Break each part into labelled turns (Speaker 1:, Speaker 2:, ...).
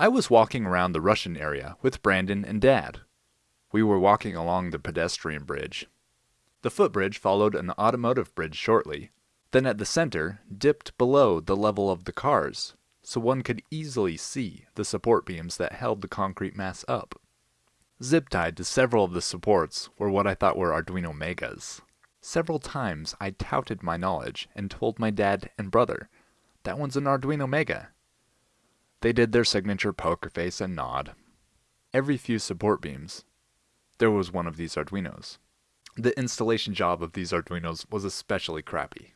Speaker 1: I was walking around the Russian area with Brandon and Dad. We were walking along the pedestrian bridge. The footbridge followed an automotive bridge shortly, then at the center dipped below the level of the cars, so one could easily see the support beams that held the concrete mass up. Zip tied to several of the supports were what I thought were Arduino Megas. Several times I touted my knowledge and told my dad and brother, that one's an Arduino Mega. They did their signature poker face and nod. Every few support beams, there was one of these Arduinos. The installation job of these Arduinos was especially crappy.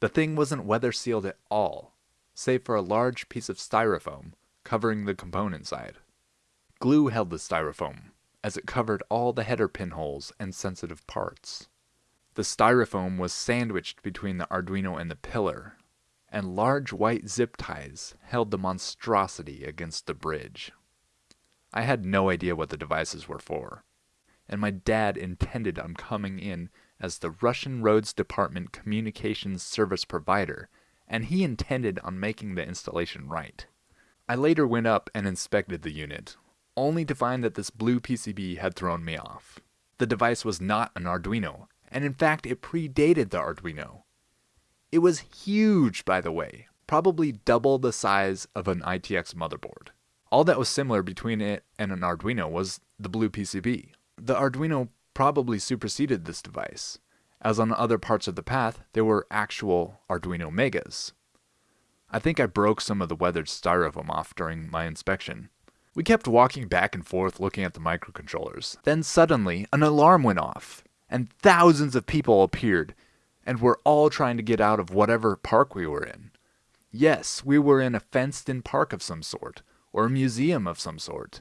Speaker 1: The thing wasn't weather sealed at all, save for a large piece of styrofoam covering the component side. Glue held the styrofoam, as it covered all the header pinholes and sensitive parts. The styrofoam was sandwiched between the Arduino and the pillar, and large white zip ties held the monstrosity against the bridge. I had no idea what the devices were for, and my dad intended on coming in as the Russian Roads Department Communications Service Provider, and he intended on making the installation right. I later went up and inspected the unit, only to find that this blue PCB had thrown me off. The device was not an Arduino, and in fact it predated the Arduino. It was huge, by the way, probably double the size of an ITX motherboard. All that was similar between it and an Arduino was the blue PCB. The Arduino probably superseded this device, as on other parts of the path there were actual Arduino Megas. I think I broke some of the weathered styrofoam off during my inspection. We kept walking back and forth looking at the microcontrollers. Then suddenly, an alarm went off and thousands of people appeared, and were all trying to get out of whatever park we were in. Yes, we were in a fenced in park of some sort, or a museum of some sort.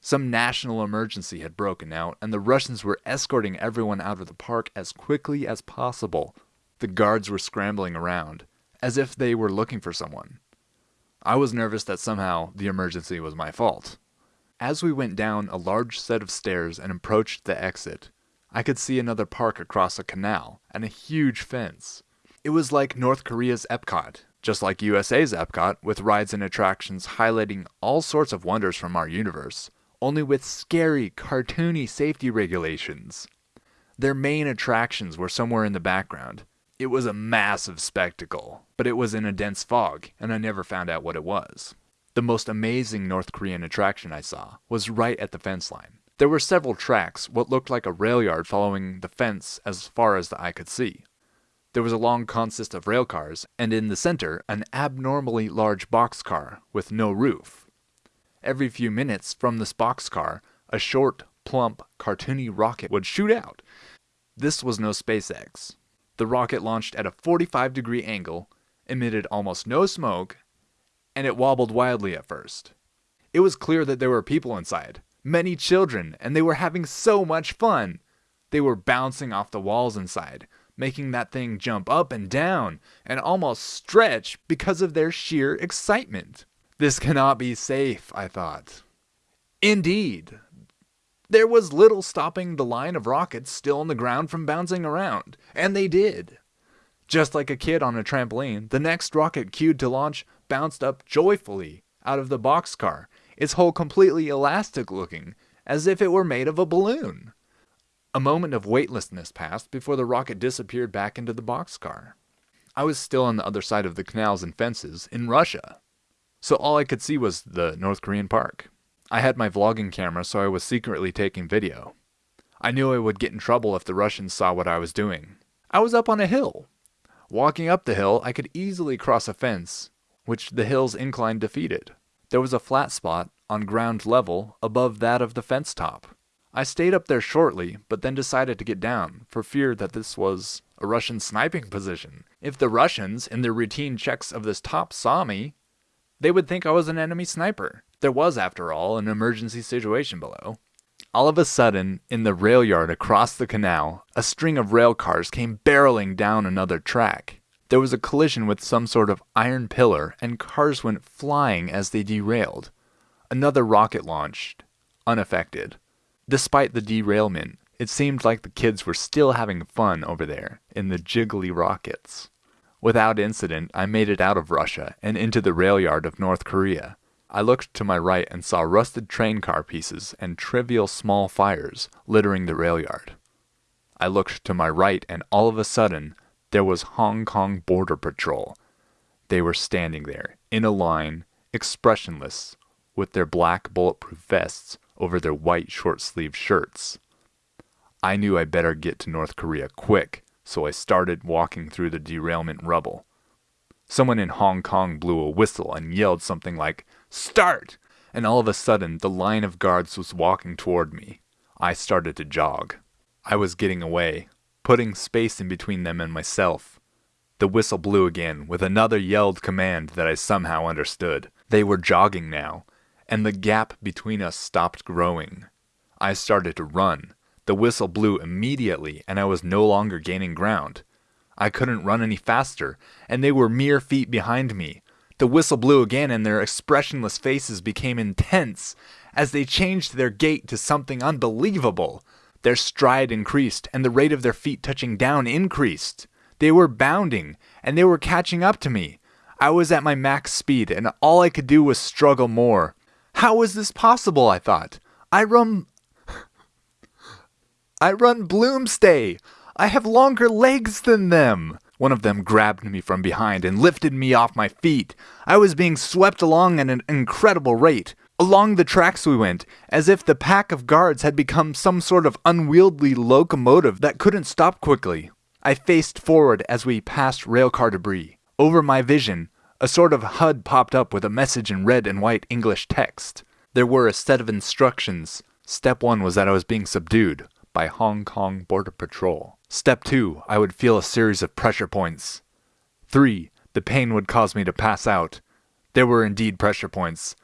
Speaker 1: Some national emergency had broken out, and the Russians were escorting everyone out of the park as quickly as possible. The guards were scrambling around, as if they were looking for someone. I was nervous that somehow the emergency was my fault. As we went down a large set of stairs and approached the exit, I could see another park across a canal and a huge fence. It was like North Korea's Epcot, just like USA's Epcot, with rides and attractions highlighting all sorts of wonders from our universe, only with scary, cartoony safety regulations. Their main attractions were somewhere in the background. It was a massive spectacle, but it was in a dense fog, and I never found out what it was. The most amazing North Korean attraction I saw was right at the fence line. There were several tracks, what looked like a rail yard following the fence as far as the eye could see. There was a long consist of rail cars, and in the center, an abnormally large boxcar with no roof. Every few minutes from this boxcar, a short, plump, cartoony rocket would shoot out. This was no SpaceX. The rocket launched at a 45 degree angle, emitted almost no smoke, and it wobbled wildly at first. It was clear that there were people inside, many children, and they were having so much fun. They were bouncing off the walls inside, making that thing jump up and down and almost stretch because of their sheer excitement. This cannot be safe, I thought. Indeed, there was little stopping the line of rockets still on the ground from bouncing around, and they did. Just like a kid on a trampoline, the next rocket cued to launch bounced up joyfully out of the boxcar its hull completely elastic looking, as if it were made of a balloon. A moment of weightlessness passed before the rocket disappeared back into the boxcar. I was still on the other side of the canals and fences, in Russia. So all I could see was the North Korean park. I had my vlogging camera, so I was secretly taking video. I knew I would get in trouble if the Russians saw what I was doing. I was up on a hill. Walking up the hill, I could easily cross a fence, which the hill's incline defeated. There was a flat spot on ground level above that of the fence top. I stayed up there shortly, but then decided to get down, for fear that this was a Russian sniping position. If the Russians, in their routine checks of this top, saw me, they would think I was an enemy sniper. There was, after all, an emergency situation below. All of a sudden, in the rail yard across the canal, a string of rail cars came barreling down another track. There was a collision with some sort of iron pillar, and cars went flying as they derailed. Another rocket launched, unaffected. Despite the derailment, it seemed like the kids were still having fun over there in the jiggly rockets. Without incident, I made it out of Russia and into the rail yard of North Korea. I looked to my right and saw rusted train car pieces and trivial small fires littering the rail yard. I looked to my right and all of a sudden there was Hong Kong Border Patrol. They were standing there, in a line, expressionless, with their black bulletproof vests over their white short sleeved shirts. I knew I better get to North Korea quick, so I started walking through the derailment rubble. Someone in Hong Kong blew a whistle and yelled something like, Start! And all of a sudden, the line of guards was walking toward me. I started to jog. I was getting away, putting space in between them and myself. The whistle blew again, with another yelled command that I somehow understood. They were jogging now, and the gap between us stopped growing. I started to run. The whistle blew immediately, and I was no longer gaining ground. I couldn't run any faster, and they were mere feet behind me. The whistle blew again, and their expressionless faces became intense as they changed their gait to something unbelievable. Their stride increased, and the rate of their feet touching down increased. They were bounding, and they were catching up to me. I was at my max speed, and all I could do was struggle more. How was this possible? I thought. I run. I run Bloomsday! I have longer legs than them! One of them grabbed me from behind and lifted me off my feet. I was being swept along at an incredible rate. Along the tracks we went, as if the pack of guards had become some sort of unwieldy locomotive that couldn't stop quickly. I faced forward as we passed railcar debris. Over my vision, a sort of HUD popped up with a message in red and white English text. There were a set of instructions. Step one was that I was being subdued by Hong Kong Border Patrol. Step 2, I would feel a series of pressure points. 3, the pain would cause me to pass out. There were indeed pressure points.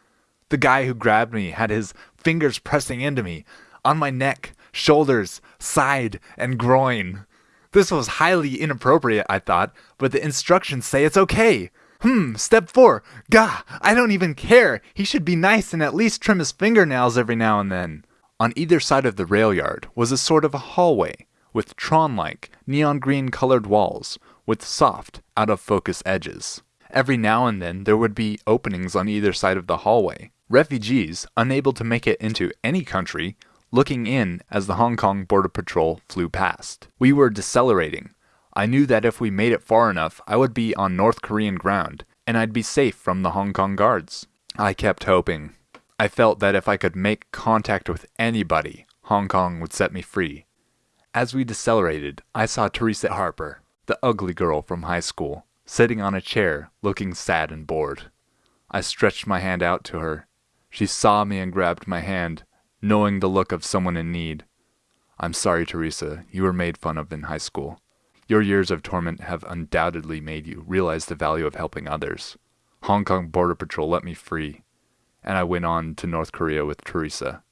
Speaker 1: The guy who grabbed me had his fingers pressing into me, on my neck, shoulders, side, and groin. This was highly inappropriate, I thought, but the instructions say it's okay. Hmm, step four. Gah, I don't even care. He should be nice and at least trim his fingernails every now and then. On either side of the rail yard was a sort of a hallway with Tron like, neon green colored walls with soft, out of focus edges. Every now and then there would be openings on either side of the hallway. Refugees, unable to make it into any country, looking in as the Hong Kong Border Patrol flew past. We were decelerating. I knew that if we made it far enough, I would be on North Korean ground, and I'd be safe from the Hong Kong guards. I kept hoping. I felt that if I could make contact with anybody, Hong Kong would set me free. As we decelerated, I saw Teresa Harper, the ugly girl from high school, sitting on a chair, looking sad and bored. I stretched my hand out to her. She saw me and grabbed my hand, knowing the look of someone in need. I'm sorry, Teresa, you were made fun of in high school. Your years of torment have undoubtedly made you realize the value of helping others. Hong Kong Border Patrol let me free, and I went on to North Korea with Teresa.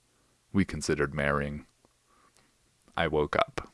Speaker 1: We considered marrying. I woke up.